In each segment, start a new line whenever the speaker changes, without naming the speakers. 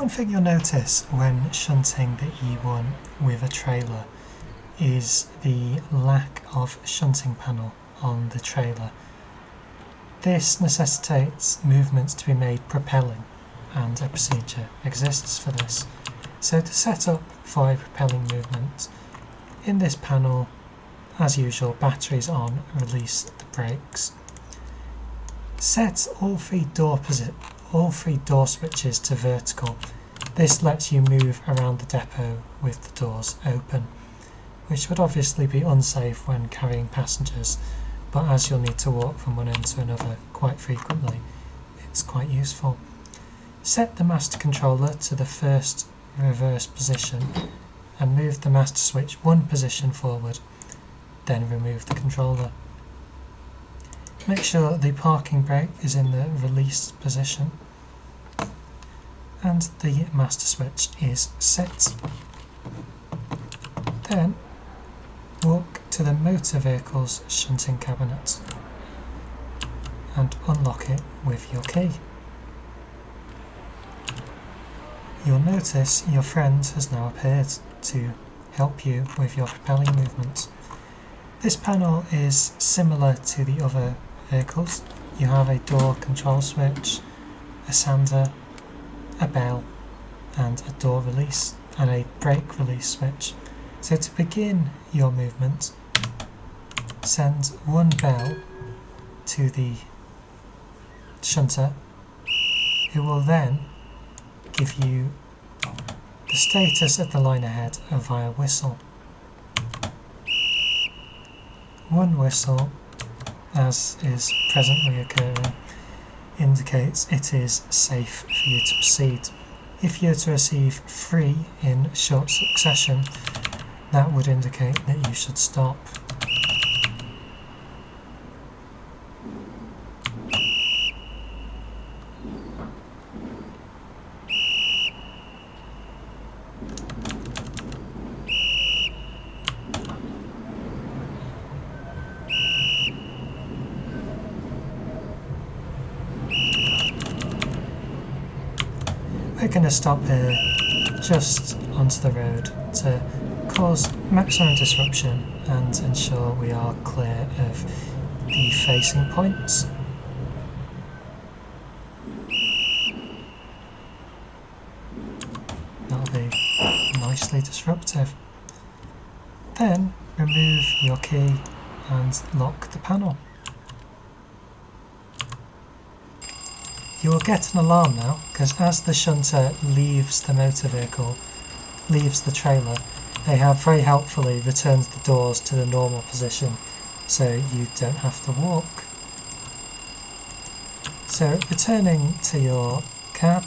One thing you'll notice when shunting the E1 with a trailer is the lack of shunting panel on the trailer. This necessitates movements to be made propelling and a procedure exists for this. So to set up for a propelling movement, in this panel, as usual, batteries on, release the brakes. Set all three door all three door switches to vertical. This lets you move around the depot with the doors open, which would obviously be unsafe when carrying passengers, but as you'll need to walk from one end to another quite frequently, it's quite useful. Set the master controller to the first reverse position and move the master switch one position forward, then remove the controller. Make sure the parking brake is in the release position and the master switch is set. Then walk to the motor vehicle's shunting cabinet and unlock it with your key. You'll notice your friend has now appeared to help you with your propelling movements. This panel is similar to the other vehicles. You have a door control switch, a sander, a bell and a door release and a brake release switch. So to begin your movement, send one bell to the shunter who will then give you the status of the line ahead via whistle. One whistle, as is presently occurring, indicates it is safe for you to proceed. If you're to receive three in short succession, that would indicate that you should stop. We're going to stop here just onto the road to cause maximum disruption and ensure we are clear of the facing points. That'll be nicely disruptive. Then remove your key and lock the panel. You will get an alarm now, because as the shunter leaves the motor vehicle, leaves the trailer, they have very helpfully returned the doors to the normal position, so you don't have to walk. So returning to your cab,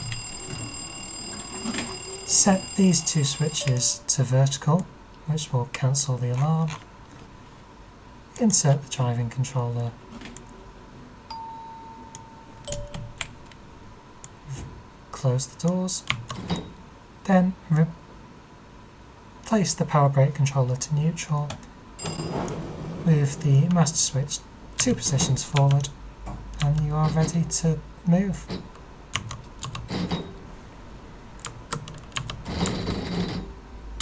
set these two switches to vertical, which will cancel the alarm. Insert the driving controller close the doors. Then place the power brake controller to neutral. Move the master switch two positions forward and you are ready to move.